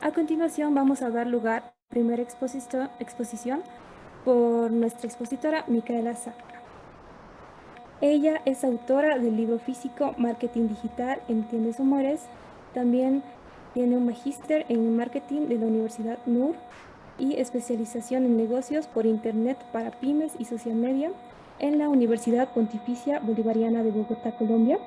A continuación vamos a dar lugar a la primera exposición por nuestra expositora Micaela Sacra. Ella es autora del libro físico Marketing Digital, Entiendes Mueres. También tiene un magíster en marketing de la Universidad NUR y especialización en negocios por Internet para pymes y social media en la Universidad Pontificia Bolivariana de Bogotá, Colombia.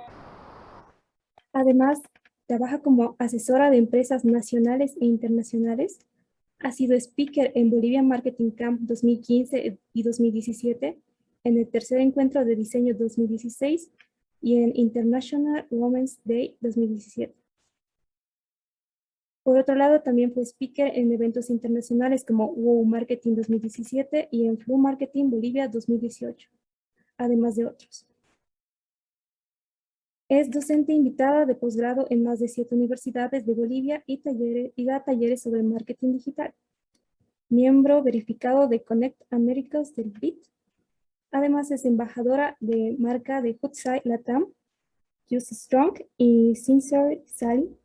Además, trabaja como asesora de empresas nacionales e internacionales. Ha sido speaker en Bolivia Marketing Camp 2015 y 2017, en el tercer encuentro de diseño 2016 y en International Women's Day 2017. Por otro lado, también fue speaker en eventos internacionales como WOW Marketing 2017 y en Flu Marketing Bolivia 2018, además de otros. Es docente invitada de posgrado en más de siete universidades de Bolivia y, y da talleres sobre marketing digital. Miembro verificado de Connect Americas del BIT. Además es embajadora de marca de Hoodside Latam, Just Strong y Sincere Sally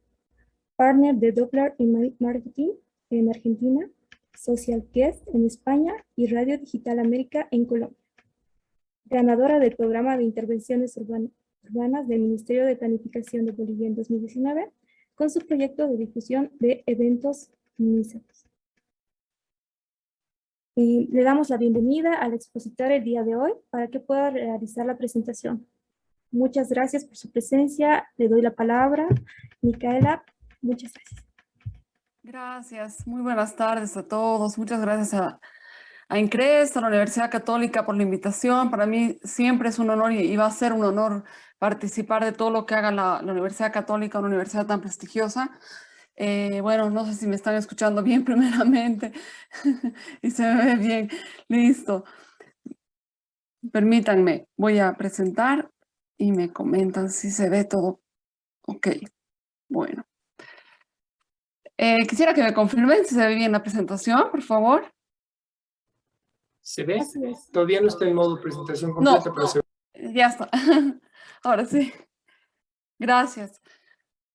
partner de Doppler en Marketing en Argentina, Social Guest en España y Radio Digital América en Colombia. Ganadora del programa de intervenciones urbanas del Ministerio de Planificación de Bolivia en 2019 con su proyecto de difusión de eventos MISAPs. le damos la bienvenida al expositor el día de hoy para que pueda realizar la presentación. Muchas gracias por su presencia. Le doy la palabra, Micaela, Muchas gracias. Gracias. Muy buenas tardes a todos. Muchas gracias a, a INCRES, a la Universidad Católica por la invitación. Para mí siempre es un honor y, va a ser un honor participar de todo lo que haga la, Universidad Católica, una universidad tan prestigiosa. Eh, bueno, no sé si me están escuchando bien primeramente y se me ve bien. Listo. Permítanme, voy a presentar y me comentan si se ve todo. Ok, bueno. Eh, quisiera que me confirmen si se ve bien la presentación, por favor. ¿Se ve? Todavía no está en modo presentación completa, pero se ve. Ya está. Ahora sí. Gracias.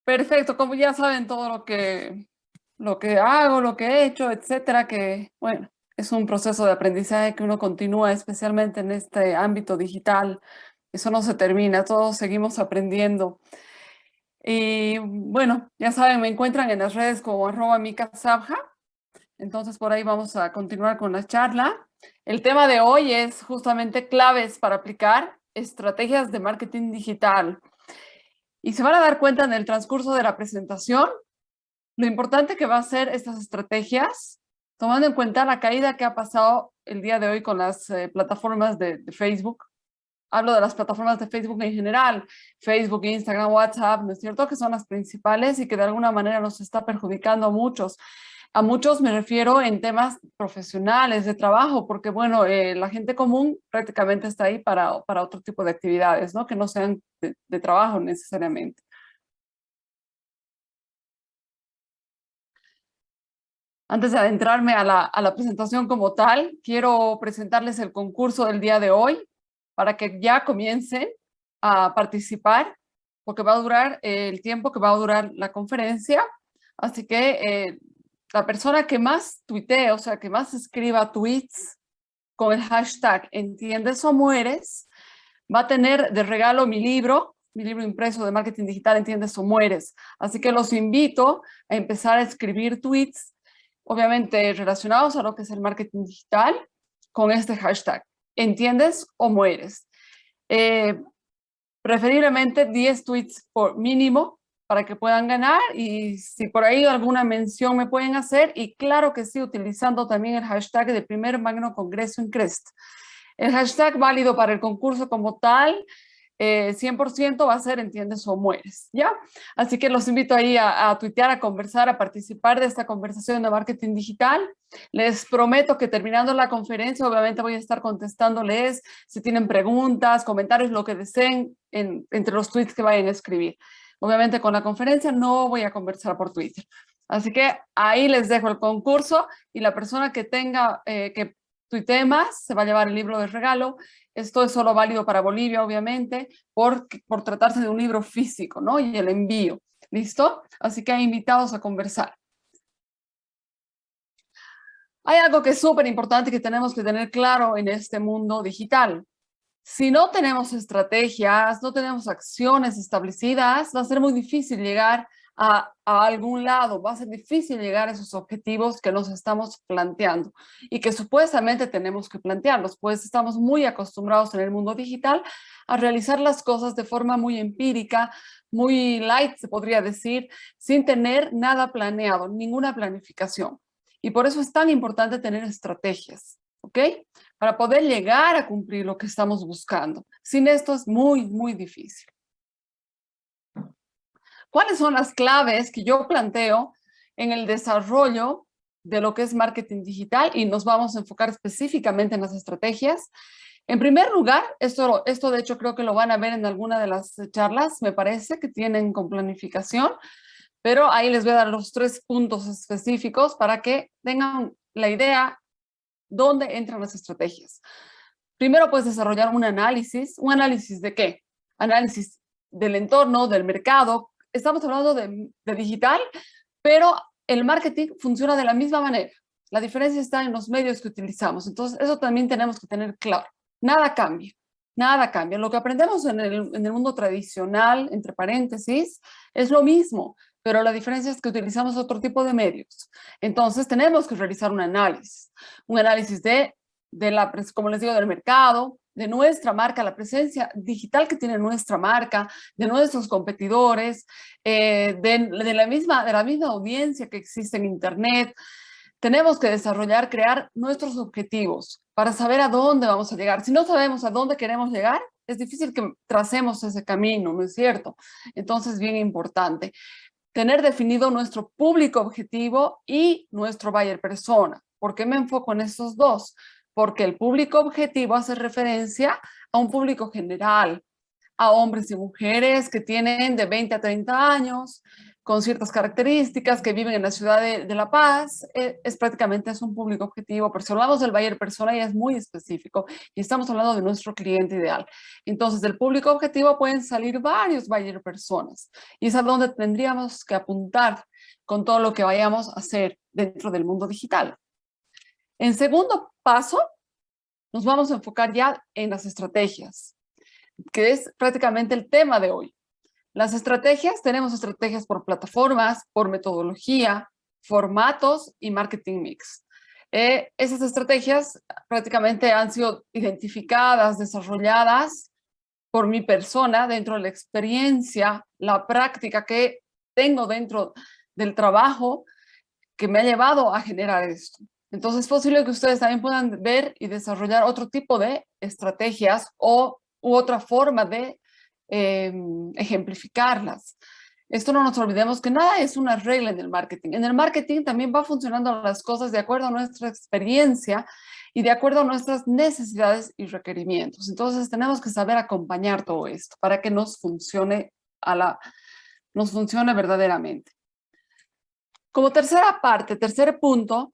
Perfecto. Como ya saben todo lo que, lo que hago, lo que he hecho, etcétera, que, bueno, es un proceso de aprendizaje que uno continúa, especialmente en este ámbito digital. Eso no se termina, todos seguimos aprendiendo. Y bueno, ya saben, me encuentran en las redes como arroba sabja. Entonces por ahí vamos a continuar con la charla. El tema de hoy es justamente claves para aplicar estrategias de marketing digital. Y se van a dar cuenta en el transcurso de la presentación lo importante que va a ser estas estrategias, tomando en cuenta la caída que ha pasado el día de hoy con las eh, plataformas de Facebook hablo de las plataformas de Facebook en general, Facebook, Instagram, WhatsApp, ¿no es cierto? Que son las principales y que de alguna manera nos está perjudicando a muchos. A muchos me refiero en temas profesionales, de trabajo, porque bueno, eh, la gente común prácticamente está ahí para, para otro tipo de actividades, ¿no? Que no sean de, trabajo necesariamente. Antes de adentrarme a la, a la presentación como tal, quiero presentarles el concurso del día de hoy para que ya comiencen a participar, porque va a durar el tiempo que va a durar la conferencia. Así que eh, la persona que más tuitee, o sea, que más escriba tweets con el hashtag entiendes o mueres, va a tener de regalo mi libro, mi libro impreso de marketing digital, entiendes o mueres. Así que los invito a empezar a escribir tweets, obviamente relacionados a lo que es el marketing digital, con este hashtag entiendes o mueres. Eh, preferiblemente 10 tweets por mínimo para que puedan ganar y si por ahí alguna mención me pueden hacer y claro que sí, utilizando también el hashtag de primer magno congreso en Crest. El hashtag válido para el concurso como tal 100% eh, va a ser entiendes o mueres, ¿ya? Así que los invito ahí a, a, tuitear, a conversar, a participar de esta conversación de marketing digital. Les prometo que terminando la conferencia, obviamente voy a estar contestándoles si tienen preguntas, comentarios, lo que deseen entre los tweets que vayan a escribir. Obviamente con la conferencia no voy a conversar por Twitter. Así que ahí les dejo el concurso y la persona que tenga, eh, que tuitee más, se va a llevar el libro de regalo esto es solo válido para Bolivia, obviamente, por, por tratarse de un libro físico, ¿no? Y el envío. ¿Listo? Así que invitados a conversar. Hay algo que es súper importante que tenemos que tener claro en este mundo digital. Si no tenemos estrategias, no tenemos acciones establecidas, va a ser muy difícil llegar a, algún lado, va a ser difícil llegar a esos objetivos que nos estamos planteando y que supuestamente tenemos que plantearlos, pues estamos muy acostumbrados en el mundo digital a realizar las cosas de forma muy empírica, muy light, se podría decir, sin tener nada planeado, ninguna planificación. Y por eso es tan importante tener estrategias, ¿ok? Para poder llegar a cumplir lo que estamos buscando. Sin esto es muy, muy difícil. ¿Cuáles son las claves que yo planteo en el desarrollo de lo que es marketing digital? Y nos vamos a enfocar específicamente en las estrategias. En primer lugar, esto, esto de hecho creo que lo van a ver en alguna de las charlas, me parece, que tienen con planificación, pero ahí les voy a dar los tres puntos específicos para que tengan la idea dónde entran las estrategias. Primero puedes desarrollar un análisis. ¿Un análisis de qué? Análisis del entorno, del mercado, estamos hablando de, digital, pero el marketing funciona de la misma manera. La diferencia está en los medios que utilizamos. Entonces, eso también tenemos que tener claro. Nada cambia. Nada cambia. Lo que aprendemos en el, en el, mundo tradicional, entre paréntesis, es lo mismo, pero la diferencia es que utilizamos otro tipo de medios. Entonces tenemos que realizar un análisis. Un análisis de, de la, como les digo, del mercado, de nuestra marca, la presencia digital que tiene nuestra marca, de nuestros competidores, eh, de, la misma, de la misma audiencia que existe en Internet. Tenemos que desarrollar, crear nuestros objetivos para saber a dónde vamos a llegar. Si no sabemos a dónde queremos llegar, es difícil que tracemos ese camino, ¿no es cierto? Entonces, bien importante. Tener definido nuestro público objetivo y nuestro buyer persona. ¿Por qué me enfoco en estos dos? porque el público objetivo hace referencia a un público general, a hombres y mujeres que tienen de 20 a 30 años, con ciertas características, que viven en la ciudad de, La Paz, eh, es prácticamente es un público objetivo, pero si hablamos del buyer persona ya es muy específico y estamos hablando de nuestro cliente ideal. Entonces, del público objetivo pueden salir varios buyer personas y es a donde tendríamos que apuntar con todo lo que vayamos a hacer dentro del mundo digital. En segundo paso, nos vamos a enfocar ya en las estrategias, que es prácticamente el tema de hoy. Las estrategias, tenemos estrategias por plataformas, por metodología, formatos y marketing mix. Eh, esas estrategias prácticamente han sido identificadas, desarrolladas por mi persona dentro de la experiencia, la práctica que tengo dentro del trabajo que me ha llevado a generar esto. Entonces es posible que ustedes también puedan ver y desarrollar otro tipo de estrategias o u otra forma de em, ejemplificarlas. Esto no nos olvidemos que nada es una regla en el marketing. En el marketing también va funcionando las cosas de acuerdo a nuestra experiencia y de acuerdo a nuestras necesidades y requerimientos. Entonces tenemos que saber acompañar todo esto para que nos funcione, a la, nos funcione verdaderamente. Como tercera parte, tercer punto,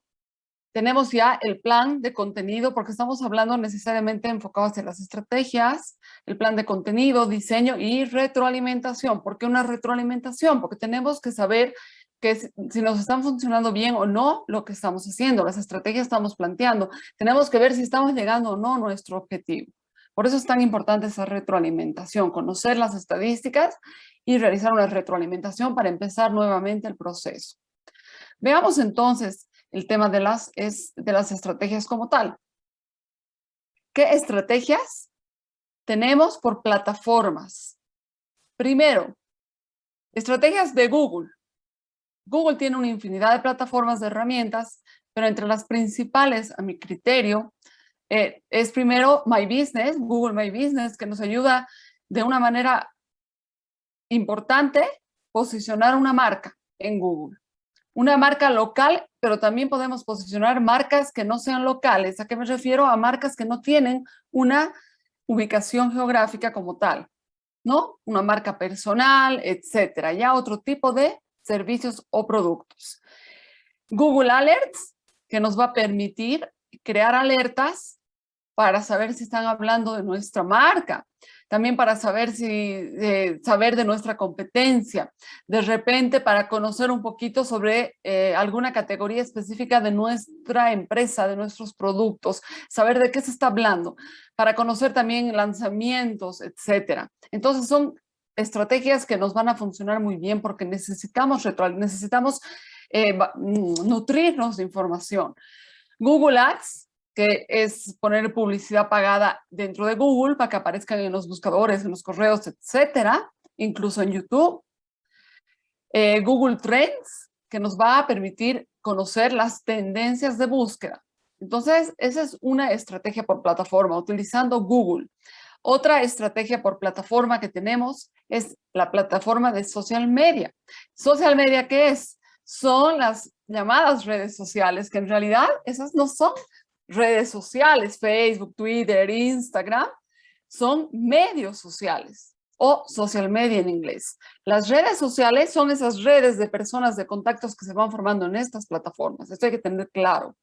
tenemos ya el plan de contenido, porque estamos hablando necesariamente enfocado hacia las estrategias, el plan de contenido, diseño y retroalimentación. ¿Por qué una retroalimentación? Porque tenemos que saber que si nos están funcionando bien o no lo que estamos haciendo, las estrategias estamos planteando. Tenemos que ver si estamos llegando o no a nuestro objetivo. Por eso es tan importante esa retroalimentación, conocer las estadísticas y realizar una retroalimentación para empezar nuevamente el proceso. Veamos entonces el tema de las, es, de las estrategias como tal. ¿Qué estrategias tenemos por plataformas? Primero, estrategias de Google. Google tiene una infinidad de plataformas de herramientas, pero entre las principales, a mi criterio, eh, es primero My Business, Google My Business, que nos ayuda de una manera importante posicionar una marca en Google una marca local, pero también podemos posicionar marcas que no sean locales. ¿A qué me refiero? A marcas que no tienen una ubicación geográfica como tal, ¿no? Una marca personal, etcétera. Ya otro tipo de servicios o productos. Google Alerts, que nos va a permitir crear alertas para saber si están hablando de nuestra marca. También para saber, si, eh, saber de nuestra competencia, de repente para conocer un poquito sobre eh, alguna categoría específica de nuestra empresa, de nuestros productos, saber de qué se está hablando, para conocer también lanzamientos, etcétera. Entonces son estrategias que nos van a funcionar muy bien porque necesitamos, necesitamos eh, nutrirnos de información. Google Ads que es poner publicidad pagada dentro de Google para que aparezcan en los buscadores, en los correos, etcétera, incluso en YouTube. Eh, Google Trends, que nos va a permitir conocer las tendencias de búsqueda. Entonces, esa es una estrategia por plataforma, utilizando Google. Otra estrategia por plataforma que tenemos es la plataforma de social media. Social media, ¿qué es? Son las llamadas redes sociales, que en realidad esas no son redes sociales, Facebook, Twitter, Instagram, son medios sociales o social media en inglés. Las redes sociales son esas redes de personas, de contactos que se van formando en estas plataformas. Esto hay que tener claro.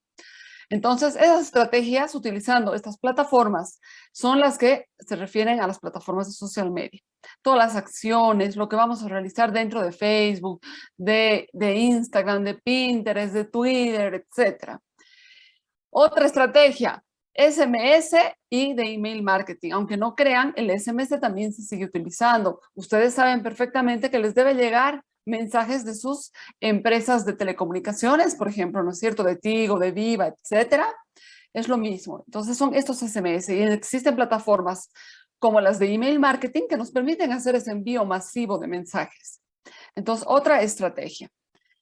Entonces, esas estrategias utilizando estas plataformas son las que se refieren a las plataformas de social media. Todas las acciones, lo que vamos a realizar dentro de Facebook, de, Instagram, de Pinterest, de Twitter, etcétera. Otra estrategia, SMS y de email marketing. Aunque no crean, el SMS también se sigue utilizando. Ustedes saben perfectamente que les debe llegar mensajes de sus empresas de telecomunicaciones, por ejemplo, ¿no es cierto? De Tigo, de Viva, etcétera. Es lo mismo. Entonces son estos SMS y existen plataformas como las de email marketing que nos permiten hacer ese envío masivo de mensajes. Entonces, otra estrategia.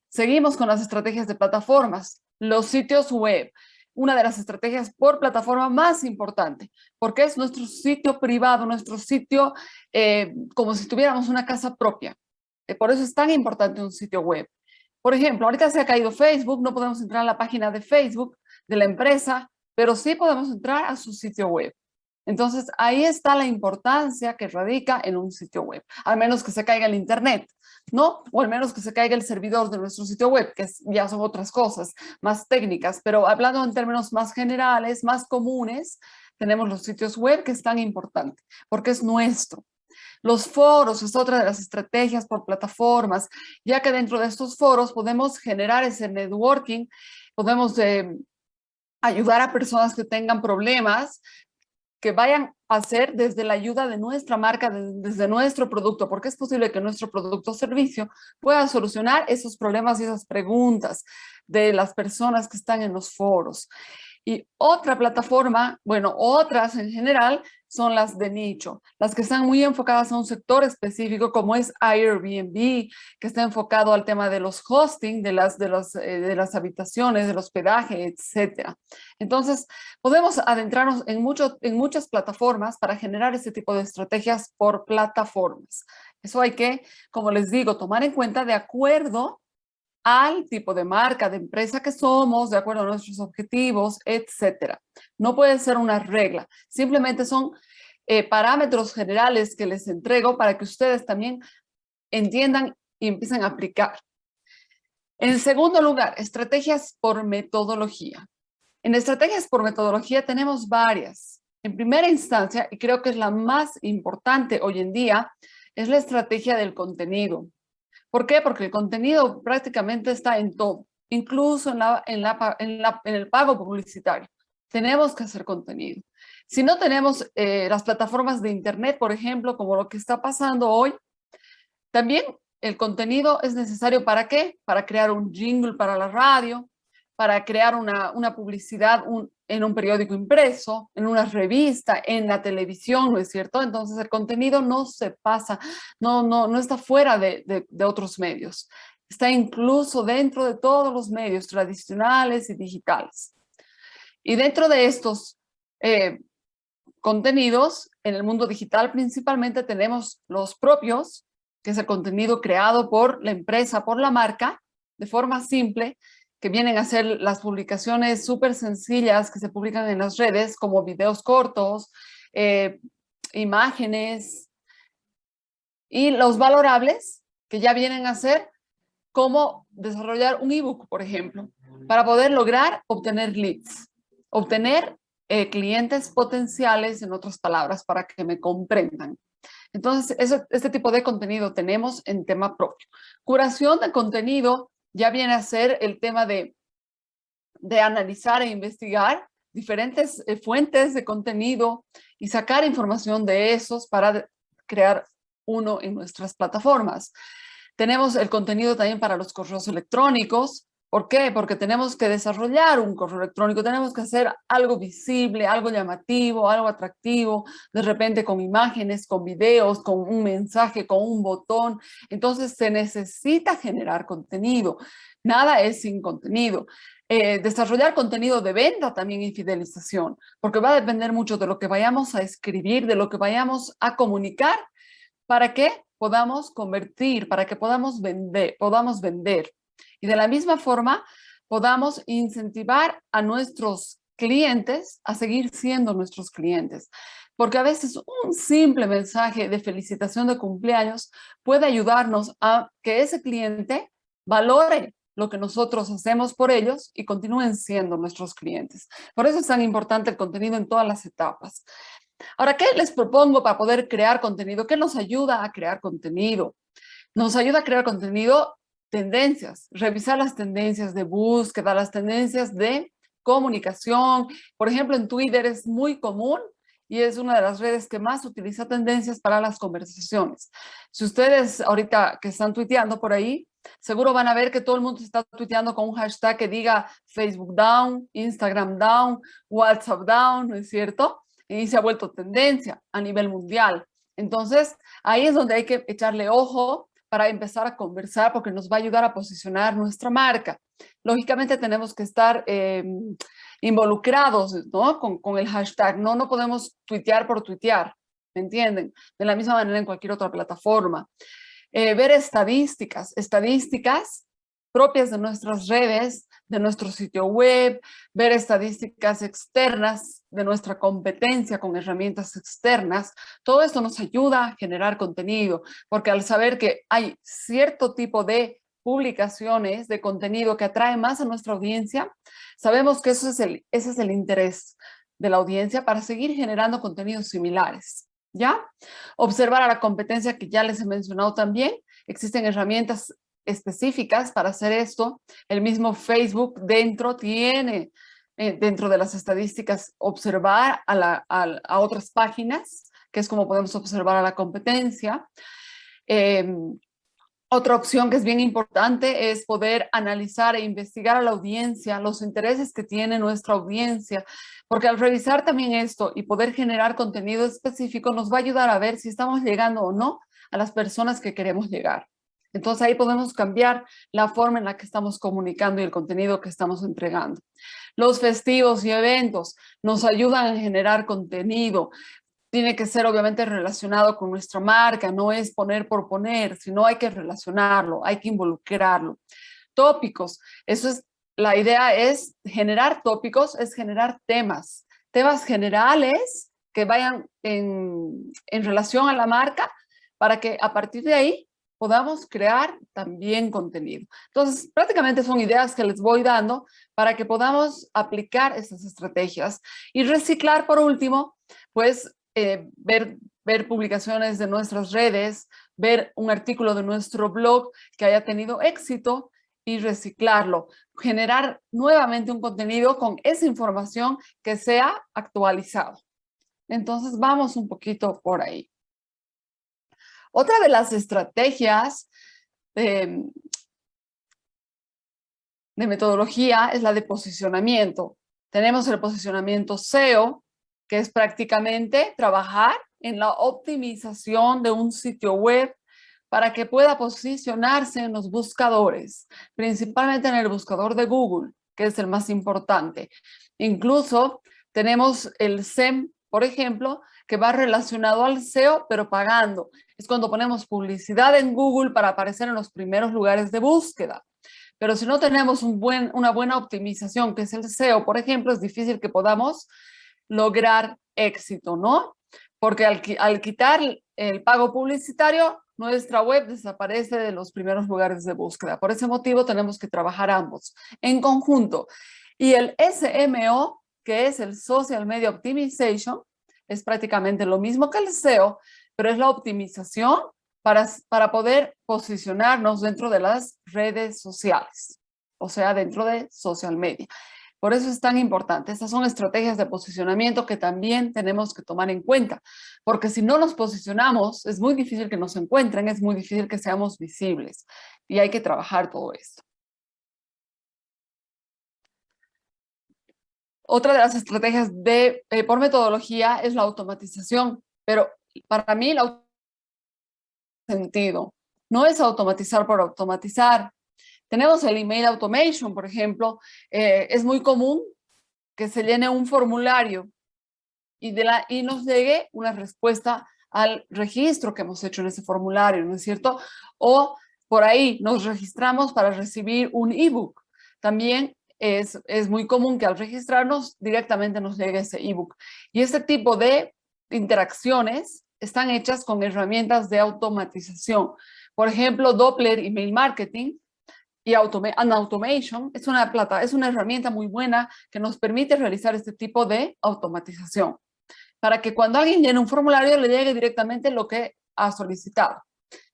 Seguimos con las estrategias de plataformas. Los sitios web una de las estrategias por plataforma más importante, porque es nuestro sitio privado, nuestro sitio eh, como si tuviéramos una casa propia. Eh, por eso es tan importante un sitio web. Por ejemplo, ahorita se ha caído Facebook, no podemos entrar a la página de Facebook de la empresa, pero sí podemos entrar a su sitio web. Entonces, ahí está la importancia que radica en un sitio web, al menos que se caiga el internet. ¿no? O al menos que se caiga el servidor de nuestro sitio web, que ya son otras cosas más técnicas, pero hablando en términos más generales, más comunes, tenemos los sitios web que es tan importante, porque es nuestro. Los foros es otra de las estrategias por plataformas, ya que dentro de estos foros podemos generar ese networking, podemos eh, ayudar a personas que tengan problemas, que vayan a hacer desde la ayuda de nuestra marca, desde nuestro producto, porque es posible que nuestro producto o servicio pueda solucionar esos problemas y esas preguntas de las personas que están en los foros. Y otra plataforma, bueno, otras en general, son las de nicho, las que están muy enfocadas a un sector específico como es Airbnb, que está enfocado al tema de los hosting, de las, de las, eh, de las habitaciones, del hospedaje, etcétera. Entonces, podemos adentrarnos en, mucho, en muchas plataformas para generar este tipo de estrategias por plataformas. Eso hay que, como les digo, tomar en cuenta de acuerdo al tipo de marca, de empresa que somos, de acuerdo a nuestros objetivos, etcétera. No puede ser una regla, simplemente son eh, parámetros generales que les entrego para que ustedes también entiendan y empiecen a aplicar. En segundo lugar, estrategias por metodología. En estrategias por metodología tenemos varias. En primera instancia, y creo que es la más importante hoy en día, es la estrategia del contenido. ¿Por qué? Porque el contenido prácticamente está en todo, incluso en, el pago publicitario. Tenemos que hacer contenido. Si no tenemos eh, las plataformas de internet, por ejemplo, como lo que está pasando hoy, también el contenido es necesario ¿para qué? Para crear un jingle para la radio, para crear una, una publicidad en un periódico impreso, en una revista, en la televisión, ¿no es cierto? Entonces el contenido no se pasa, no, no, no está fuera de, de, otros medios. Está incluso dentro de todos los medios tradicionales y digitales. Y dentro de estos eh, contenidos, en el mundo digital principalmente tenemos los propios, que es el contenido creado por la empresa, por la marca, de forma simple, que vienen a ser las publicaciones súper sencillas que se publican en las redes, como videos cortos, eh, imágenes, y los valorables, que ya vienen a ser como desarrollar un ebook, por ejemplo, para poder lograr obtener leads, obtener eh, clientes potenciales, en otras palabras, para que me comprendan. Entonces, este tipo de contenido tenemos en tema propio. Curación de contenido ya viene a ser el tema de, de analizar e investigar diferentes eh, fuentes de contenido y sacar información de esos para crear uno en nuestras plataformas. Tenemos el contenido también para los correos electrónicos, ¿Por qué? Porque tenemos que desarrollar un correo electrónico, tenemos que hacer algo visible, algo llamativo, algo atractivo, de repente con imágenes, con videos, con un mensaje, con un botón. Entonces se necesita generar contenido. Nada es sin contenido. Eh, desarrollar contenido de venta también y fidelización, porque va a depender mucho de lo que vayamos a escribir, de lo que vayamos a comunicar, para que podamos convertir, para que podamos vender. Podamos vender. Y de la misma forma, podamos incentivar a nuestros clientes a seguir siendo nuestros clientes. Porque a veces un simple mensaje de felicitación de cumpleaños puede ayudarnos a que ese cliente valore lo que nosotros hacemos por ellos y continúen siendo nuestros clientes. Por eso es tan importante el contenido en todas las etapas. Ahora, ¿qué les propongo para poder crear contenido? ¿Qué nos ayuda a crear contenido? Nos ayuda a crear contenido tendencias, revisar las tendencias de búsqueda, las tendencias de comunicación. Por ejemplo, en Twitter es muy común y es una de las redes que más utiliza tendencias para las conversaciones. Si ustedes ahorita que están tuiteando por ahí, seguro van a ver que todo el mundo está tuiteando con un hashtag que diga Facebook down, Instagram down, WhatsApp down, ¿no es cierto? Y se ha vuelto tendencia a nivel mundial. Entonces, ahí es donde hay que echarle ojo para empezar a conversar porque nos va a ayudar a posicionar nuestra marca. Lógicamente tenemos que estar em, involucrados ¿no? con, con, el hashtag, no, no podemos tuitear por tuitear, ¿me entienden? De la misma manera en cualquier otra plataforma. Eh, ver estadísticas, estadísticas propias de nuestras redes, de nuestro sitio web, ver estadísticas externas de nuestra competencia con herramientas externas. Todo esto nos ayuda a generar contenido, porque al saber que hay cierto tipo de publicaciones de contenido que atrae más a nuestra audiencia, sabemos que eso es el, ese es el interés de la audiencia para seguir generando contenidos similares. ¿Ya? Observar a la competencia que ya les he mencionado también. Existen herramientas específicas para hacer esto. El mismo Facebook dentro tiene, eh, dentro de las estadísticas, observar a, a, otras páginas, que es como podemos observar a la competencia. Em, otra opción que es bien importante es poder analizar e investigar a la audiencia, los intereses que tiene nuestra audiencia, porque al revisar también esto y poder generar contenido específico nos va a ayudar a ver si estamos llegando o no a las personas que queremos llegar. Entonces ahí podemos cambiar la forma en la que estamos comunicando y el contenido que estamos entregando. Los festivos y eventos nos ayudan a generar contenido. Tiene que ser obviamente relacionado con nuestra marca, no es poner por poner, sino hay que relacionarlo, hay que involucrarlo. Tópicos, eso es, la idea es generar tópicos, es generar temas, temas generales que vayan en, en relación a la marca para que a partir de ahí podamos crear también contenido. Entonces, prácticamente son ideas que les voy dando para que podamos aplicar estas estrategias y reciclar por último, pues eh, ver, ver publicaciones de nuestras redes, ver un artículo de nuestro blog que haya tenido éxito y reciclarlo, generar nuevamente un contenido con esa información que sea actualizado. Entonces vamos un poquito por ahí. Otra de las estrategias de, metodología es la de posicionamiento. Tenemos el posicionamiento SEO, que es prácticamente trabajar en la optimización de un sitio web para que pueda posicionarse en los buscadores, principalmente en el buscador de Google, que es el más importante. Incluso tenemos el SEM, por ejemplo, que va relacionado al SEO, pero pagando es cuando ponemos publicidad en Google para aparecer en los primeros lugares de búsqueda. Pero si no tenemos un buen, una buena optimización, que es el SEO, por ejemplo, es difícil que podamos lograr éxito, ¿no? Porque al, al quitar el pago publicitario, nuestra web desaparece de los primeros lugares de búsqueda. Por ese motivo tenemos que trabajar ambos en conjunto. Y el SMO que es el Social Media Optimization. Es prácticamente lo mismo que el SEO, pero es la optimización para, para poder posicionarnos dentro de las redes sociales, o sea, dentro de social media. Por eso es tan importante. Estas son estrategias de posicionamiento que también tenemos que tomar en cuenta, porque si no nos posicionamos, es muy difícil que nos encuentren, es muy difícil que seamos visibles y hay que trabajar todo esto. Otra de las estrategias de, eh, por metodología es la automatización, pero para mí la sentido no es automatizar por automatizar, tenemos el email automation, por ejemplo. Eh, es muy común que se llene un formulario y, de la, y nos llegue una respuesta al registro que hemos hecho en ese formulario, ¿no es cierto? O por ahí nos registramos para recibir un ebook. También es, es muy común que al registrarnos directamente nos llegue ese ebook. Y este tipo de interacciones están hechas con herramientas de automatización. Por ejemplo, Doppler Email Marketing y Automation es una, plata, es una herramienta muy buena que nos permite realizar este tipo de automatización para que cuando alguien llene un formulario le llegue directamente lo que ha solicitado.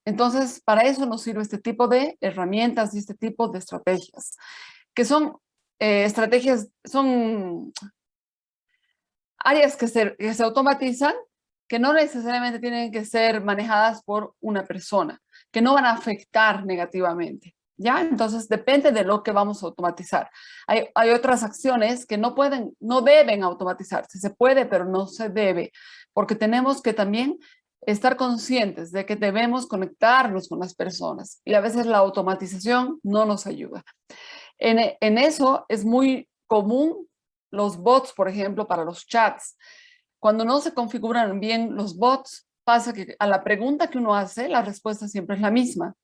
Entonces, para eso nos sirve este tipo de herramientas y este tipo de estrategias, que son eh, estrategias, son áreas que se, que se automatizan, que no necesariamente tienen que ser manejadas por una persona, que no van a afectar negativamente. ¿ya? Entonces depende de lo que vamos a automatizar. Hay, otras acciones que no pueden, no deben automatizarse, se puede, pero no se debe, porque tenemos que también estar conscientes de que debemos conectarnos con las personas y a veces la automatización no nos ayuda. En eso es muy común los bots, por ejemplo, para los chats. Cuando no se configuran bien los bots, pasa que a la pregunta que uno hace, la respuesta siempre es la misma.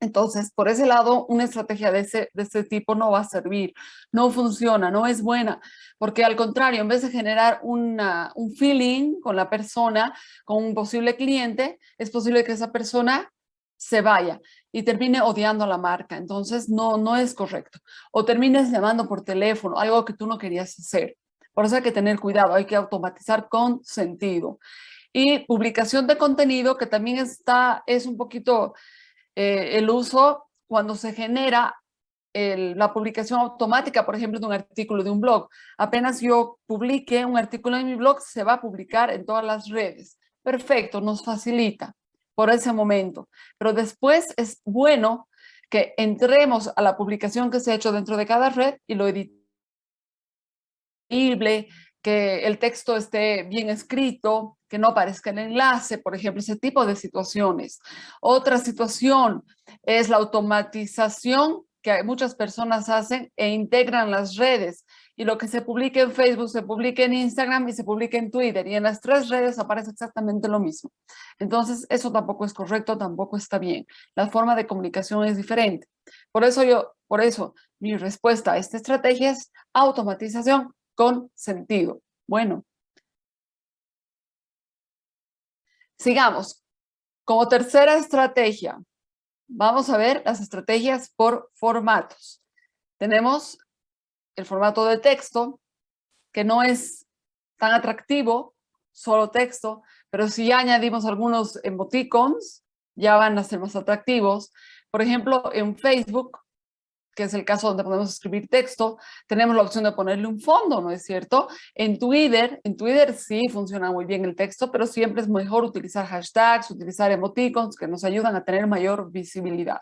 Entonces, por ese lado, una estrategia de ese, de ese tipo no va a servir, no funciona, no es buena, porque al contrario, en vez de generar una, un feeling con la persona, con un posible cliente, es posible que esa persona se vaya y termine odiando a la marca. Entonces, no, no es correcto. O termines llamando por teléfono, algo que tú no querías hacer. Por eso hay que tener cuidado, hay que automatizar con sentido. Y publicación de contenido, que también está, es un poquito eh, el uso cuando se genera la publicación automática, por ejemplo, de un artículo de un blog. Apenas yo publique un artículo en mi blog, se va a publicar en todas las redes. Perfecto, nos facilita por ese momento. Pero después es bueno que entremos a la publicación que se ha hecho dentro de cada red y lo que el texto esté bien escrito, que no aparezca el enlace, por ejemplo, ese tipo de situaciones. Otra situación es la automatización que muchas personas hacen e integran las redes. Y lo que se publica en Facebook, se publica en Instagram y se publica en Twitter. Y en las tres redes aparece exactamente lo mismo. Entonces, eso tampoco es correcto, tampoco está bien. La forma de comunicación es diferente. Por eso yo, por eso, mi respuesta a esta estrategia es automatización con sentido. Bueno. Sigamos. Como tercera estrategia, vamos a ver las estrategias por formatos. Tenemos el formato de texto, que no es tan atractivo, solo texto, pero si añadimos algunos emoticons, ya van a ser más atractivos. Por ejemplo, en Facebook que es el caso donde podemos escribir texto, tenemos la opción de ponerle un fondo, ¿no es cierto? En Twitter, en Twitter sí funciona muy bien el texto, pero siempre es mejor utilizar hashtags, utilizar emoticons que nos ayudan a tener mayor visibilidad.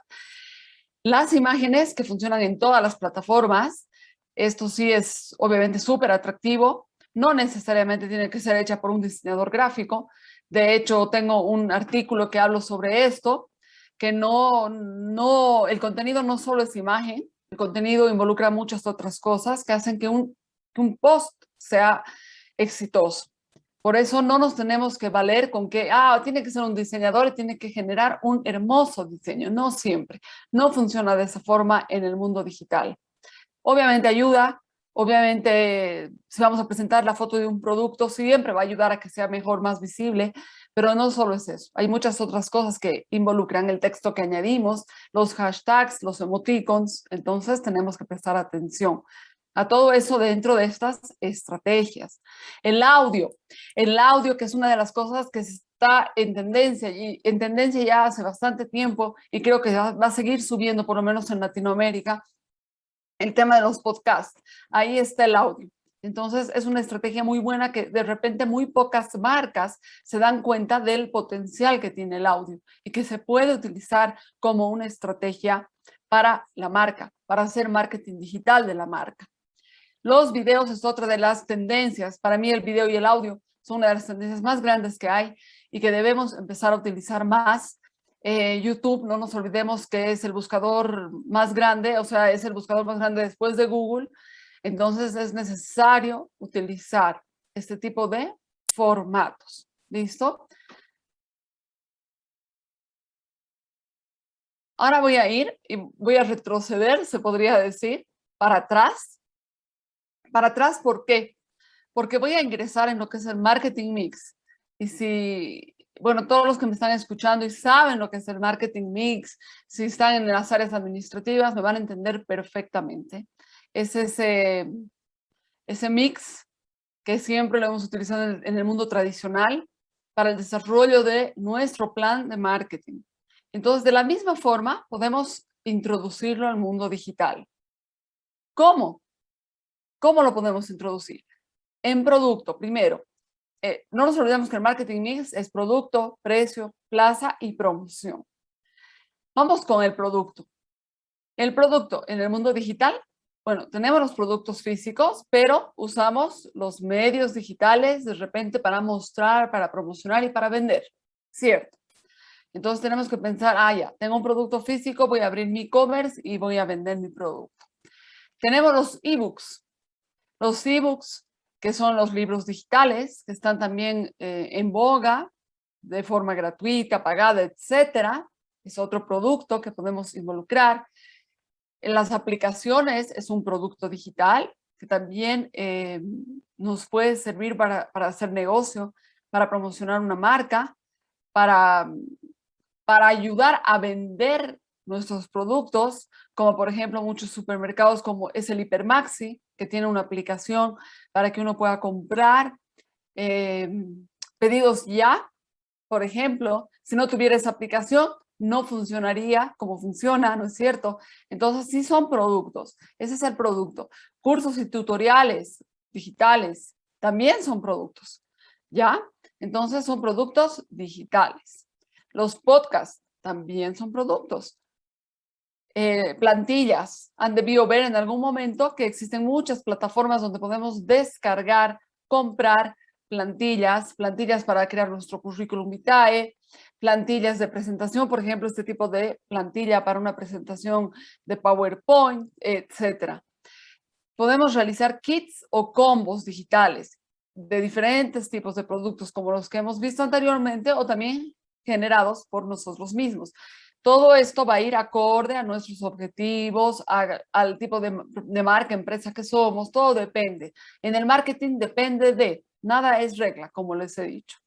Las imágenes que funcionan en todas las plataformas, esto sí es obviamente súper atractivo, no necesariamente tiene que ser hecha por un diseñador gráfico, de hecho tengo un artículo que hablo sobre esto, que no, no, el contenido no solo es imagen, el contenido involucra muchas otras cosas que hacen que un, un post sea exitoso. Por eso no nos tenemos que valer con que, ah, tiene que ser un diseñador y tiene que generar un hermoso diseño. No siempre. No funciona de esa forma en el mundo digital. Obviamente ayuda, obviamente si vamos a presentar la foto de un producto, siempre va a ayudar a que sea mejor, más visible, pero no solo es eso, hay muchas otras cosas que involucran el texto que añadimos, los hashtags, los emoticons, entonces tenemos que prestar atención. a todo eso dentro de estas estrategias. El audio, el audio que es una de las cosas que está en tendencia y en tendencia ya hace bastante tiempo y creo que va, a seguir subiendo por lo menos en Latinoamérica, el tema de los podcasts. Ahí está el audio. Entonces es una estrategia muy buena que de repente muy pocas marcas se dan cuenta del potencial que tiene el audio y que se puede utilizar como una estrategia para la marca, para hacer marketing digital de la marca. Los videos es otra de las tendencias. Para mí el video y el audio son una de las tendencias más grandes que hay y que debemos empezar a utilizar más. Eh, YouTube, no nos olvidemos que es el buscador más grande, o sea, es el buscador más grande después de Google entonces es necesario utilizar este tipo de formatos. ¿Listo? Ahora voy a ir y voy a retroceder, se podría decir, para atrás. Para atrás, ¿por qué? Porque voy a ingresar en lo que es el marketing mix. Y si, bueno, todos los que me están escuchando y saben lo que es el marketing mix, si están en las áreas administrativas, me van a entender perfectamente es ese, ese mix que siempre lo hemos utilizado en el, mundo tradicional para el desarrollo de nuestro plan de marketing. Entonces, de la misma forma, podemos introducirlo al mundo digital. ¿Cómo? ¿Cómo lo podemos introducir? En producto, primero. Eh, no nos olvidemos que el marketing mix es producto, precio, plaza y promoción. Vamos con el producto. El producto en el mundo digital bueno, tenemos los productos físicos, pero usamos los medios digitales de repente para mostrar, para promocionar y para vender, ¿cierto? Entonces tenemos que pensar, ah, ya, tengo un producto físico, voy a abrir mi e-commerce y voy a vender mi producto. Tenemos los ebooks. Los ebooks, que son los libros digitales, que están también eh, en boga, de forma gratuita, pagada, etcétera. Es otro producto que podemos involucrar. En las aplicaciones es un producto digital que también eh, nos puede servir para, para, hacer negocio, para promocionar una marca, para, para ayudar a vender nuestros productos, como por ejemplo muchos supermercados como es el Hipermaxi, que tiene una aplicación para que uno pueda comprar eh, pedidos ya, por ejemplo, si no tuviera esa aplicación, no funcionaría como funciona, ¿no es cierto? Entonces sí son productos, ese es el producto. Cursos y tutoriales digitales también son productos, ¿ya? Entonces son productos digitales. Los podcasts también son productos. Eh, plantillas, han debido ver en algún momento que existen muchas plataformas donde podemos descargar, comprar plantillas, plantillas para crear nuestro currículum vitae, plantillas de presentación, por ejemplo, este tipo de plantilla para una presentación de PowerPoint, etcétera. Podemos realizar kits o combos digitales de diferentes tipos de productos como los que hemos visto anteriormente o también generados por nosotros mismos. Todo esto va a ir acorde a nuestros objetivos, al tipo de marca, empresa que somos, todo depende. En el marketing depende de, nada es regla, como les he dicho.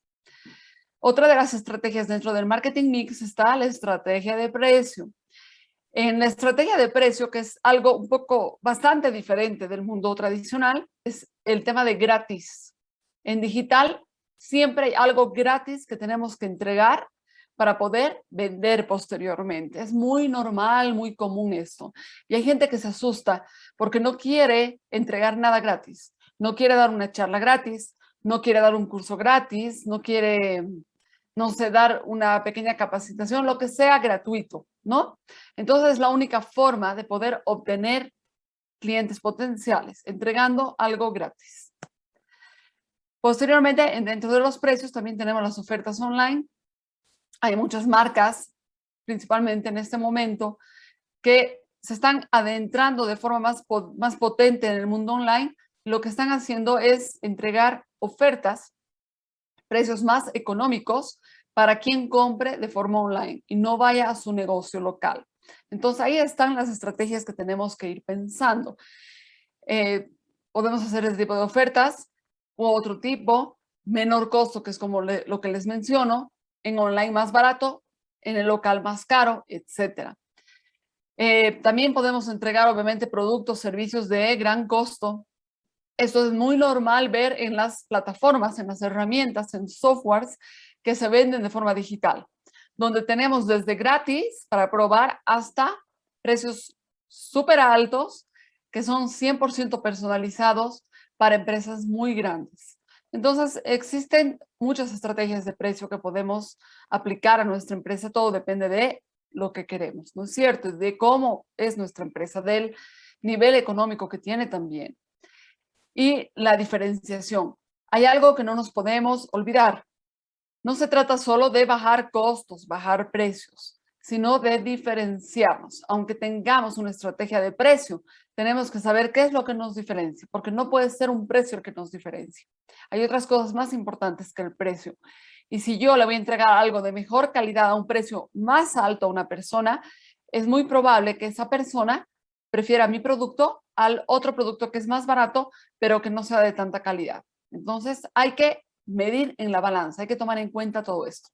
Otra de las estrategias dentro del marketing mix está la estrategia de precio. En la estrategia de precio, que es algo un poco bastante diferente del mundo tradicional, es el tema de gratis. En digital siempre hay algo gratis que tenemos que entregar para poder vender posteriormente. Es muy normal, muy común esto. Y hay gente que se asusta porque no quiere entregar nada gratis. No quiere dar una charla gratis, no quiere dar un curso gratis, no quiere no sé, dar una pequeña capacitación, lo que sea gratuito, ¿no? Entonces es la única forma de poder obtener clientes potenciales, entregando algo gratis. Posteriormente, dentro de los precios también tenemos las ofertas online. Hay muchas marcas, principalmente en este momento, que se están adentrando de forma más, más potente en el mundo online. Lo que están haciendo es entregar ofertas precios más económicos para quien compre de forma online y no vaya a su negocio local. Entonces ahí están las estrategias que tenemos que ir pensando. Eh, podemos hacer este tipo de ofertas u otro tipo, menor costo, que es como lo que les menciono, en online más barato, en el local más caro, etc. Eh, también podemos entregar, obviamente, productos, servicios de gran costo. Esto es muy normal ver en las plataformas, en las herramientas, en softwares que se venden de forma digital, donde tenemos desde gratis para probar hasta precios súper altos que son 100% personalizados para empresas muy grandes. Entonces, existen muchas estrategias de precio que podemos aplicar a nuestra empresa. Todo depende de lo que queremos, ¿no es cierto? De cómo es nuestra empresa, del nivel económico que tiene también. Y la diferenciación. Hay algo que no nos podemos olvidar. No se trata solo de bajar costos, bajar precios, sino de diferenciarnos. Aunque tengamos una estrategia de precio, tenemos que saber qué es lo que nos diferencia, porque no puede ser un precio el que nos diferencie. Hay otras cosas más importantes que el precio. Y si yo le voy a entregar algo de mejor calidad a un precio más alto a una persona, es muy probable que esa persona prefiera mi producto al otro producto que es más barato, pero que no sea de tanta calidad. Entonces hay que medir en la balanza, hay que tomar en cuenta todo esto.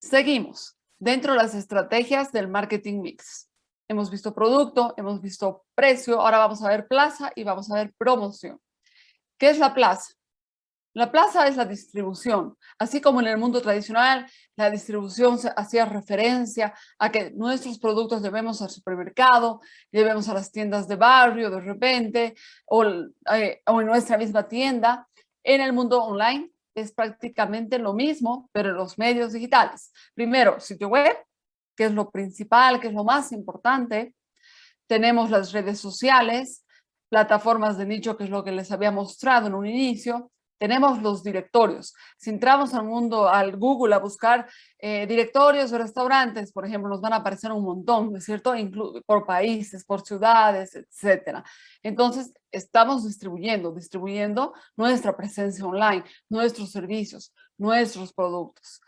Seguimos dentro de las estrategias del marketing mix. Hemos visto producto, hemos visto precio, ahora vamos a ver plaza y vamos a ver promoción. ¿Qué es la plaza? La plaza es la distribución. Así como en el mundo tradicional, la distribución hacía referencia a que nuestros productos debemos al supermercado, debemos a las tiendas de barrio de repente, eh, o en nuestra misma tienda. En el mundo online es prácticamente lo mismo, pero en los medios digitales. Primero, sitio web, que es lo principal, que es lo más importante. Tenemos las redes sociales, plataformas de nicho, que es lo que les había mostrado en un inicio. Tenemos los directorios. Si entramos al mundo, al Google, a buscar eh, directorios de restaurantes, por ejemplo, nos van a aparecer un montón, ¿no es cierto? por países, por ciudades, etcétera. Entonces, estamos distribuyendo, distribuyendo nuestra presencia online, nuestros servicios, nuestros productos.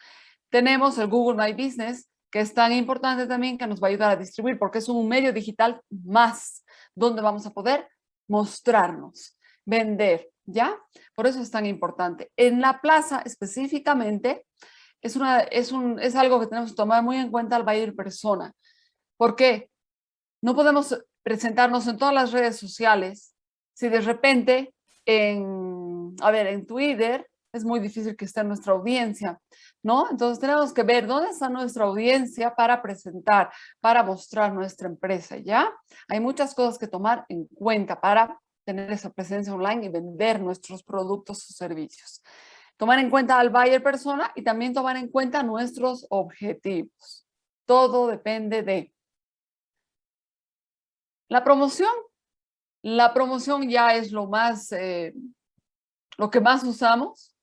Tenemos el Google My Business, que es tan importante también que nos va a ayudar a distribuir, porque es un medio digital más, donde vamos a poder mostrarnos, vender, ¿ya? Por eso es tan importante. En la plaza específicamente es, una, es, un, es algo que tenemos que tomar muy en cuenta al buyer persona. ¿Por qué? No podemos presentarnos en todas las redes sociales si de repente en, a ver, en Twitter es muy difícil que esté nuestra audiencia, ¿no? Entonces tenemos que ver dónde está nuestra audiencia para presentar, para mostrar nuestra empresa, ¿ya? Hay muchas cosas que tomar en cuenta para tener esa presencia online y vender nuestros productos o servicios. Tomar en cuenta al buyer persona y también tomar en cuenta nuestros objetivos. Todo depende de la promoción. La promoción ya es lo más, eh, lo que más usamos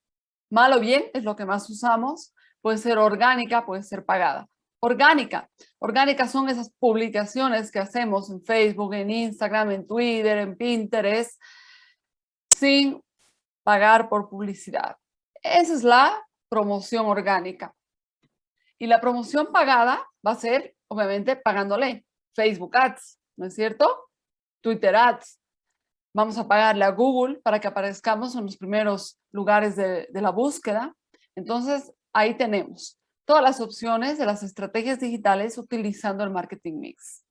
mal o bien es lo que más usamos, puede ser orgánica, puede ser pagada. Orgánica. Orgánica son esas publicaciones que hacemos en Facebook, en Instagram, en Twitter, en Pinterest, sin pagar por publicidad. Esa es la promoción orgánica. Y la promoción pagada va a ser, obviamente, pagándole Facebook Ads, ¿no es cierto? Twitter Ads, Vamos a pagarle a Google para que aparezcamos en los primeros lugares de, la búsqueda. Entonces, ahí tenemos todas las opciones de las estrategias digitales utilizando el marketing mix.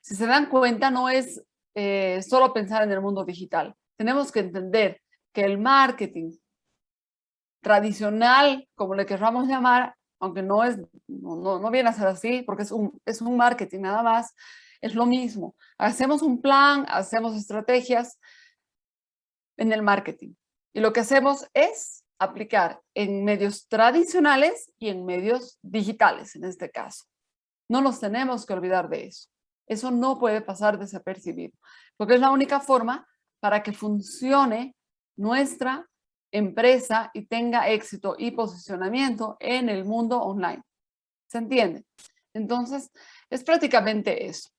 Si se dan cuenta, no es eh, solo pensar en el mundo digital. Tenemos que entender que el marketing tradicional, como le querramos llamar, aunque no, es, no, no, viene a ser así, porque es un, es un marketing nada más, es lo mismo. Hacemos un plan, hacemos estrategias en el marketing. Y lo que hacemos es aplicar en medios tradicionales y en medios digitales, en este caso. No nos tenemos que olvidar de eso. Eso no puede pasar desapercibido, porque es la única forma para que funcione nuestra empresa y tenga éxito y posicionamiento en el mundo online. ¿Se entiende? Entonces, es prácticamente eso.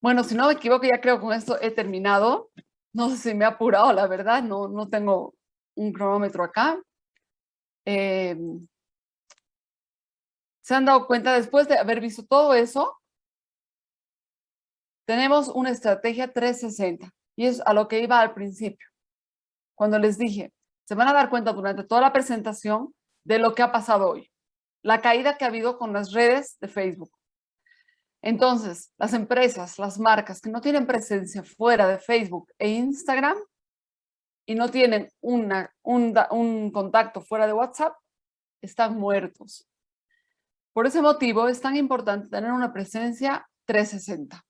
Bueno, si no me equivoco, ya creo que con esto he terminado. No sé si me he apurado, la verdad, no, no tengo un cronómetro acá. Em, ¿Se han dado cuenta después de haber visto todo eso? Tenemos una estrategia 360 y es a lo que iba al principio. Cuando les dije, se van a dar cuenta durante toda la presentación de lo que ha pasado hoy. la caída que ha habido con las redes de Facebook. Entonces, las empresas, las marcas que no tienen presencia fuera de Facebook e Instagram y no tienen un, un contacto fuera de WhatsApp, están muertos. Por ese motivo es tan importante tener una presencia 360.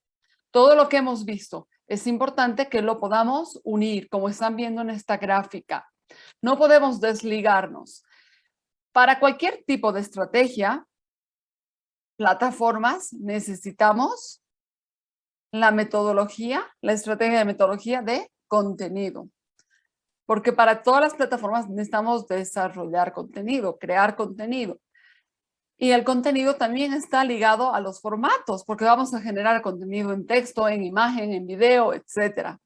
Todo lo que hemos visto es importante que lo podamos unir, como están viendo en esta gráfica. No podemos desligarnos. Para cualquier tipo de estrategia, plataformas, necesitamos la metodología, la estrategia de metodología de contenido. Porque para todas las plataformas necesitamos desarrollar contenido, crear contenido. Y el contenido también está ligado a los formatos, porque vamos a generar contenido en texto, en imagen, en video, etc.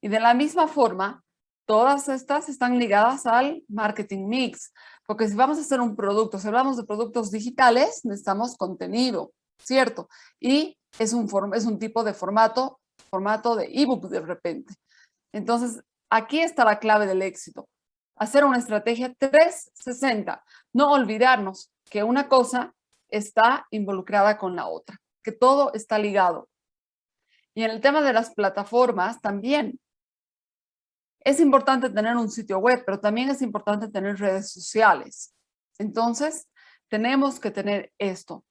Y de la misma forma, todas estas están ligadas al marketing mix, porque si vamos a hacer un producto, si hablamos de productos digitales, necesitamos contenido, ¿cierto? Y es un, es un tipo de formato, formato de ebook de repente. Entonces, aquí está la clave del éxito. Hacer una estrategia 360, no olvidarnos que una cosa está involucrada con la otra, que todo está ligado. Y en el tema de las plataformas también. Es importante tener un sitio web, pero también es importante tener redes sociales. Entonces, tenemos que tener esto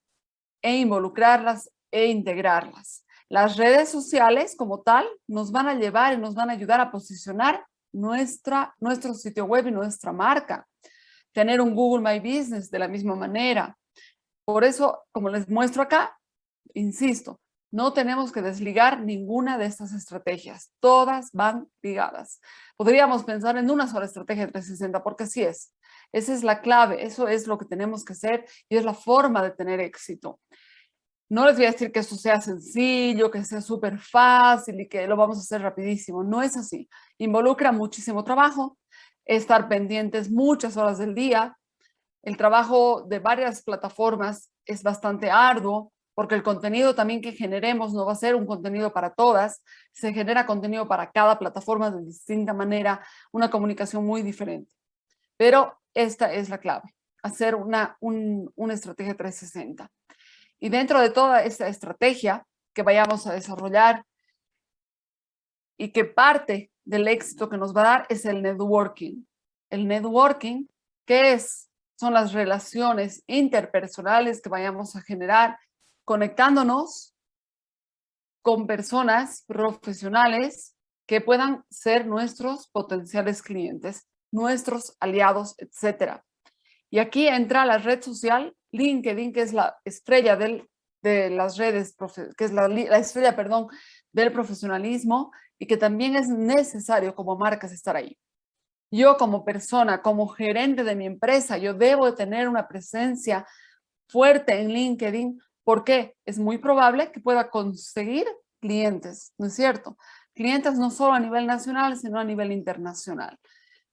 e involucrarlas e integrarlas. Las redes sociales como tal nos van a llevar y nos van a ayudar a posicionar nuestra, nuestro sitio web y nuestra marca tener un Google My Business de la misma manera. Por eso, como les muestro acá, insisto, no tenemos que desligar ninguna de estas estrategias. Todas van ligadas. Podríamos pensar en una sola estrategia 360 porque así es. Esa es la clave, eso es lo que tenemos que hacer y es la forma de tener éxito. No les voy a decir que esto sea sencillo, que sea súper fácil y que lo vamos a hacer rapidísimo. No es así. Involucra muchísimo trabajo, estar pendientes muchas horas del día. El trabajo de varias plataformas es bastante arduo porque el contenido también que generemos no va a ser un contenido para todas, se genera contenido para cada plataforma de distinta manera, una comunicación muy diferente. Pero esta es la clave, hacer una, una estrategia 360. Y dentro de toda esta estrategia que vayamos a desarrollar y que parte del éxito que nos va a dar es el networking. El networking, ¿qué es? Son las relaciones interpersonales que vayamos a generar conectándonos con personas profesionales que puedan ser nuestros potenciales clientes, nuestros aliados, etc. Y aquí entra la red social LinkedIn, que es la estrella del, de las redes, que es la, la estrella, perdón, del profesionalismo y que también es necesario como marcas estar ahí. Yo como persona, como gerente de mi empresa, yo debo de tener una presencia fuerte en LinkedIn porque es muy probable que pueda conseguir clientes, ¿no es cierto? Clientes no solo a nivel nacional, sino a nivel internacional.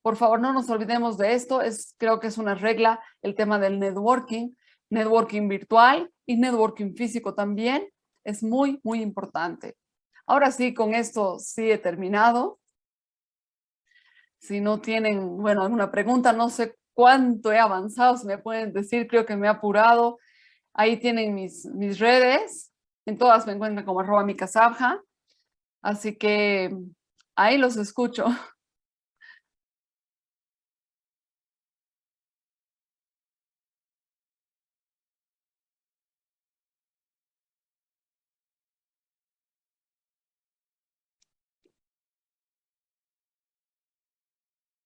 Por favor, no nos olvidemos de esto. Es, creo que es una regla el tema del networking, networking virtual y networking físico también. Es muy, muy importante. Ahora sí, con esto sí he terminado. Si no tienen, bueno, alguna pregunta, no sé cuánto he avanzado, si me pueden decir, creo que me he apurado. Ahí tienen mis, mis redes, en todas me encuentran como arroba mi casabja. Así que ahí los escucho.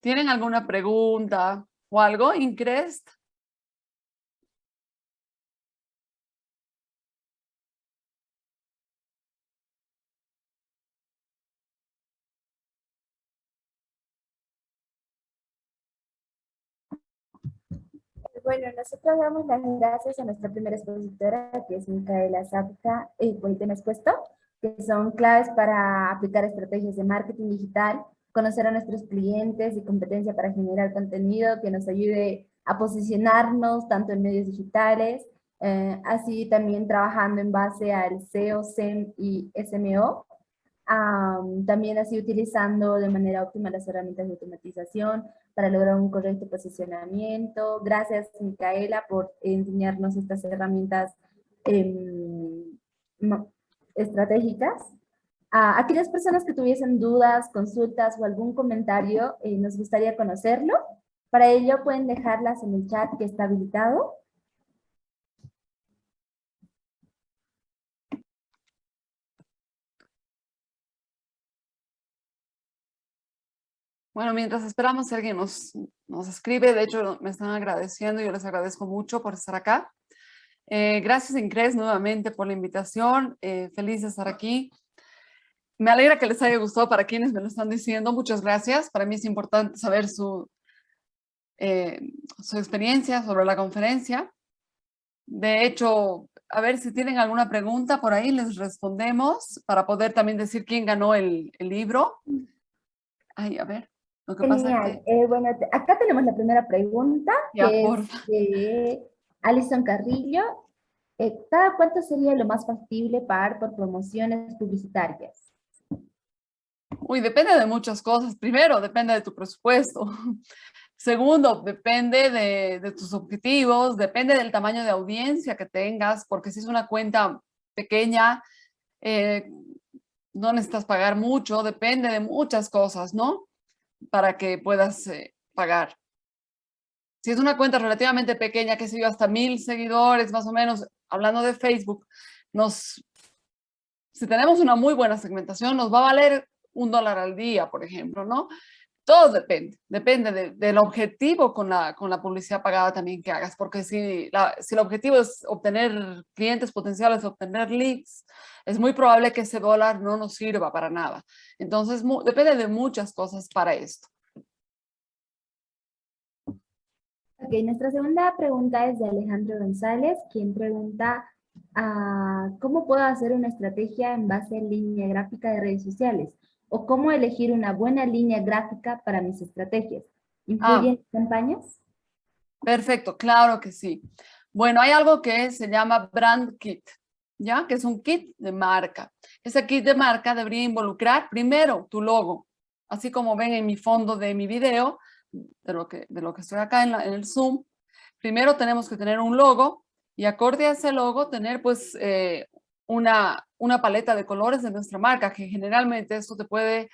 ¿Tienen alguna pregunta o algo, Increst? Bueno, nosotros damos las gracias a nuestra primera expositora, que es Micaela Zapka, y pues te expuesto, que son claves para aplicar estrategias de marketing digital conocer a nuestros clientes y competencia para generar contenido que nos ayude a posicionarnos tanto en medios digitales, eh, así también trabajando en base al SEO, SEM y SMO. Am, también así utilizando de manera óptima las herramientas de automatización para lograr un correcto posicionamiento. Gracias, Micaela, por enseñarnos estas herramientas ma- estratégicas. A aquellas personas que tuviesen dudas, consultas o algún comentario, eh, nos gustaría conocerlo. Para ello pueden dejarlas en el chat que está habilitado. Bueno, mientras esperamos si alguien nos, nos escribe, de hecho me están agradeciendo, yo les agradezco mucho por estar acá. Eh, gracias Incres nuevamente por la invitación, eh, feliz de estar aquí. Me alegra que les haya gustado para quienes me lo están diciendo, muchas gracias. Para mí es importante saber su, eh, su experiencia sobre la conferencia. De hecho, a ver si tienen alguna pregunta por ahí, les respondemos para poder también decir quién ganó el, el libro. Ay, a ver, lo que pasa Genial. que... Eh, bueno, acá tenemos la primera pregunta, Ya, que porfa. es de Alison Carrillo. Eh, ¿Cada cuánto sería lo más factible pagar por promociones publicitarias? Uy, depende de muchas cosas. Primero, depende de tu presupuesto. Segundo, depende de, de tus objetivos, depende del tamaño de audiencia que tengas, porque si es una cuenta pequeña, eh, no necesitas pagar mucho, depende de muchas cosas, ¿no? Para que puedas eh, pagar. Si es una cuenta relativamente pequeña, que sé yo, hasta mil seguidores, más o menos, hablando de Facebook, nos, si tenemos una muy buena segmentación, nos va a valer un dólar al día, por ejemplo, ¿no? Todo depende, depende de- del objetivo con la, con la publicidad pagada también que hagas, porque si, la- si el objetivo es obtener clientes potenciales, obtener leads, es muy probable que ese dólar no nos sirva para nada. Entonces, mu- depende de muchas cosas para esto. Ok, nuestra segunda pregunta es de Alejandro González, quien pregunta ah, ¿cómo puedo hacer una estrategia en base a línea gráfica de redes sociales? ¿O cómo elegir una buena línea gráfica para mis estrategias? ¿Incluyen campañas? Perfecto, claro que sí. Bueno, hay algo que se llama Brand Kit, ¿ya? Que es un kit de marca. Ese kit de marca debería involucrar primero tu logo, así como ven en mi fondo de mi video, de lo que, de lo que estoy acá en, la- en el Zoom. Primero tenemos que tener un logo y acorde a ese logo tener pues eh, una, una paleta de colores de nuestra marca, que generalmente esto te puede,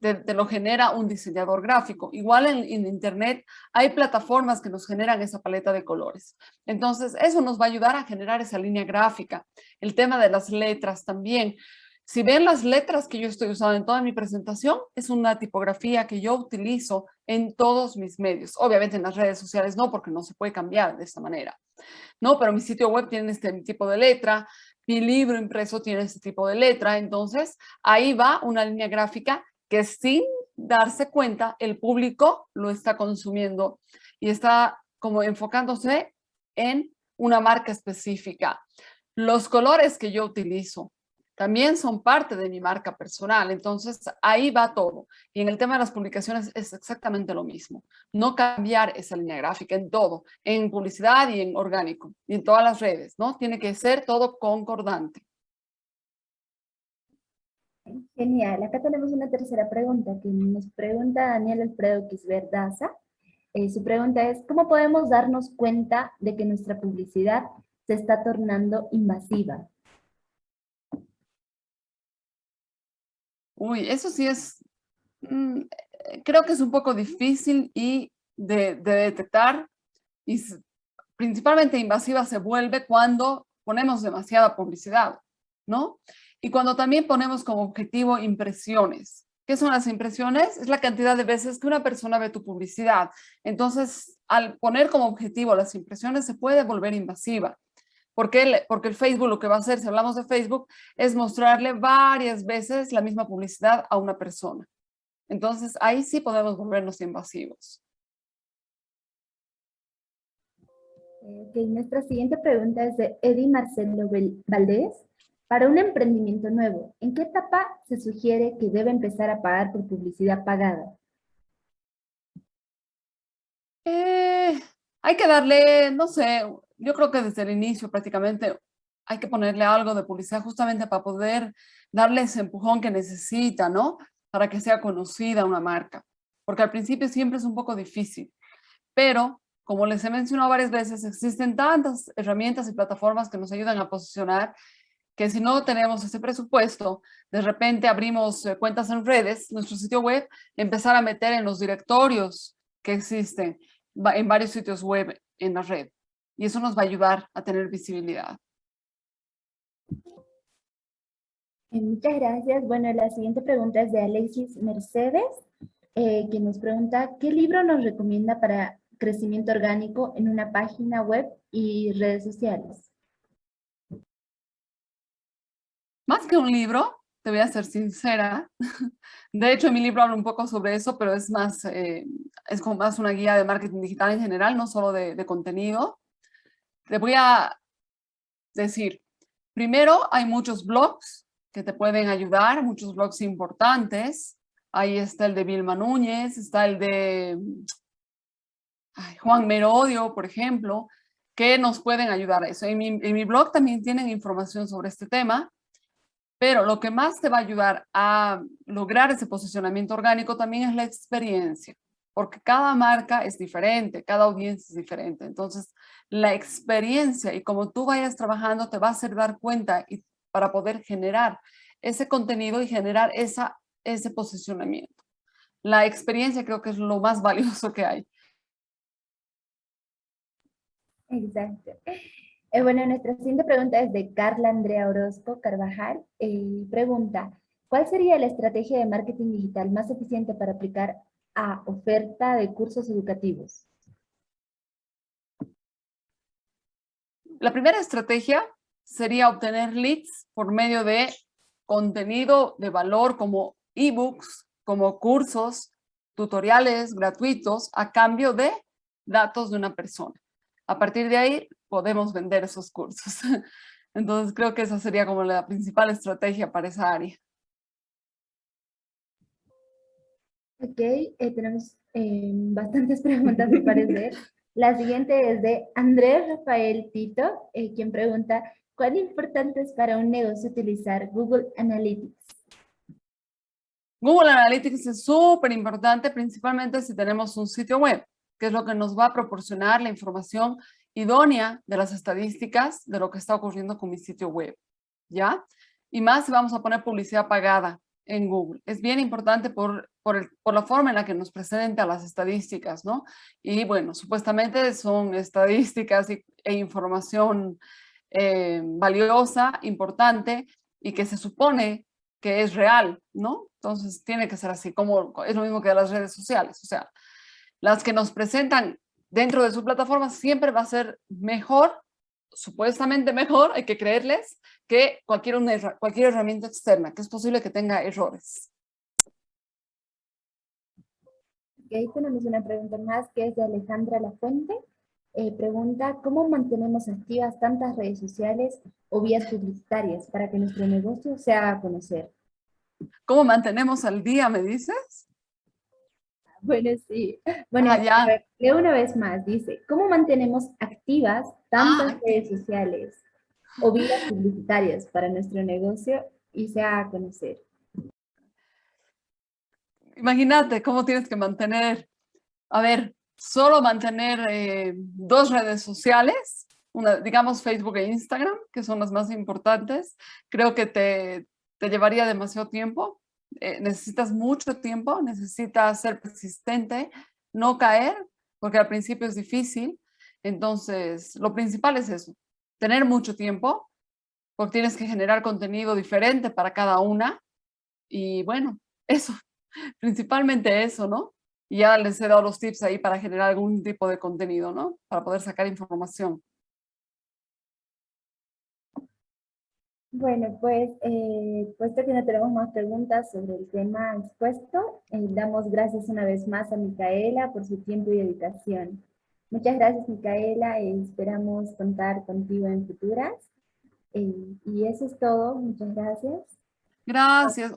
te, lo genera un diseñador gráfico. Igual en internet hay plataformas que nos generan esa paleta de colores. Entonces, eso nos va a ayudar a generar esa línea gráfica. El tema de las letras también. Si ven las letras que yo estoy usando en toda mi presentación, es una tipografía que yo utilizo en todos mis medios. Obviamente en las redes sociales no, porque no se puede cambiar de esta manera. No, pero mi sitio web tiene este tipo de letra, mi libro impreso tiene este tipo de letra, entonces ahí va una línea gráfica que sin darse cuenta el público lo está consumiendo y está como enfocándose en una marca específica. Los colores que yo utilizo también son parte de mi marca personal, entonces ahí va todo. Y en el tema de las publicaciones es exactamente lo mismo. No cambiar esa línea gráfica en todo, en publicidad y en orgánico, y en todas las redes, ¿no? Tiene que ser todo concordante. Genial. Acá tenemos una tercera pregunta que nos pregunta Daniel Alfredo Quisbert Daza. Eh, su pregunta es, ¿cómo podemos darnos cuenta de que nuestra publicidad se está tornando invasiva? Uy, eso sí es, mm, eh, creo que es un poco difícil y de, de detectar y principalmente invasiva se vuelve cuando ponemos demasiada publicidad, ¿no? Y cuando también ponemos como objetivo impresiones. ¿Qué son las impresiones? Es la cantidad de veces que una persona ve tu publicidad. Entonces, al poner como objetivo las impresiones se puede volver invasiva. Porque el, porque el Facebook lo que va a hacer, si hablamos de Facebook, es mostrarle varias veces la misma publicidad a una persona. Entonces, ahí sí podemos volvernos invasivos. Eh, ok, nuestra siguiente pregunta es de Eddie Marcelo Valdés. Para un emprendimiento nuevo, ¿en qué etapa se sugiere que debe empezar a pagar por publicidad pagada? Eh, hay que darle, no sé, yo creo que desde el inicio prácticamente hay que ponerle algo de publicidad justamente para poder darle ese empujón que necesita, ¿no? Para que sea conocida una marca. Porque al principio siempre es un poco difícil. Pero, como les he mencionado varias veces, existen tantas herramientas y plataformas que nos ayudan a posicionar que si no tenemos ese presupuesto, de repente abrimos eh, cuentas en redes, nuestro sitio web, empezar a meter en los directorios que existen en varios sitios web en la red. Y eso nos va a ayudar a tener visibilidad. Muchas gracias. Bueno, la siguiente pregunta es de Alexis Mercedes, eh, que nos pregunta, ¿qué libro nos recomienda para crecimiento orgánico en una página web y redes sociales? Más que un libro, te voy a ser sincera. De hecho, en mi libro hablo un poco sobre eso, pero es más, eh, es como más una guía de marketing digital en general, no solo de, de contenido. Te voy a decir, primero hay muchos blogs que te pueden ayudar, muchos blogs importantes. Ahí está el de Vilma Núñez, está el de Juan Merodio, por ejemplo, que nos pueden ayudar a eso. En mi, en mi blog también tienen información sobre este tema. Pero lo que más te va a ayudar a lograr ese posicionamiento orgánico también es la experiencia, porque cada marca es diferente, cada audiencia es diferente. Entonces, la experiencia y como tú vayas trabajando te va a hacer dar cuenta y para poder generar ese contenido y generar esa, ese posicionamiento. La experiencia creo que es lo más valioso que hay. Exacto. Eh, bueno, nuestra siguiente pregunta es de Carla Andrea Orozco Carvajal. Eh, pregunta, ¿cuál sería la estrategia de marketing digital más eficiente para aplicar a oferta de cursos educativos? La primera estrategia sería obtener leads por medio de contenido de valor como ebooks, como cursos, tutoriales gratuitos a cambio de datos de una persona. A partir de ahí podemos vender esos cursos. Entonces creo que esa sería como la principal estrategia para esa área. Ok, eh, tenemos eh, bastantes preguntas me parece. La siguiente es de Andrés Rafael Tito, eh, quien pregunta, ¿cuán importante es para un negocio utilizar Google Analytics? Google Analytics es súper importante, principalmente si tenemos un sitio web que es lo que nos va a proporcionar la información idónea de las estadísticas de lo que está ocurriendo con mi sitio web, ¿ya? Y más si vamos a poner publicidad pagada en Google. Es bien importante por, por, la forma en la que nos presenta las estadísticas, ¿no? Y bueno, supuestamente son estadísticas e información eh, valiosa, importante y que se supone que es real, ¿no? Entonces tiene que ser así, como es lo mismo que las redes sociales, o sea, las que nos presentan dentro de su plataforma siempre va a ser mejor, supuestamente mejor, hay que creerles, que cualquier, cualquier herramienta externa, que es posible que tenga errores. ahí tenemos una pregunta más que es de Alejandra Lafuente. Eh, pregunta, ¿cómo mantenemos activas tantas redes sociales o vías publicitarias para que nuestro negocio se haga conocer? ¿Cómo mantenemos al día, me dices? Bueno, sí. Bueno, ah, una vez más, dice, ¿cómo mantenemos activas tantas ah, redes sociales o vías publicitarias para nuestro negocio y se haga conocer? Imagínate cómo tienes que mantener, a ver, solo mantener eh, dos redes sociales, una, digamos Facebook e Instagram, que son las más importantes, creo que te, te llevaría demasiado tiempo eh, necesitas mucho tiempo, necesitas ser persistente, no caer, porque al principio es difícil. Entonces, lo principal es eso, tener mucho tiempo, porque tienes que generar contenido diferente para cada una. Y bueno, eso, principalmente eso, ¿no? Y ya les he dado los tips ahí para generar algún tipo de contenido, ¿no? Para poder sacar información. Bueno, pues eh, puesto que no tenemos más preguntas sobre el tema expuesto, eh, damos gracias una vez más a Micaela por su tiempo y dedicación. Muchas gracias Micaela, y esperamos contar contigo en futuras. Eh, y eso es todo, muchas gracias. Gracias.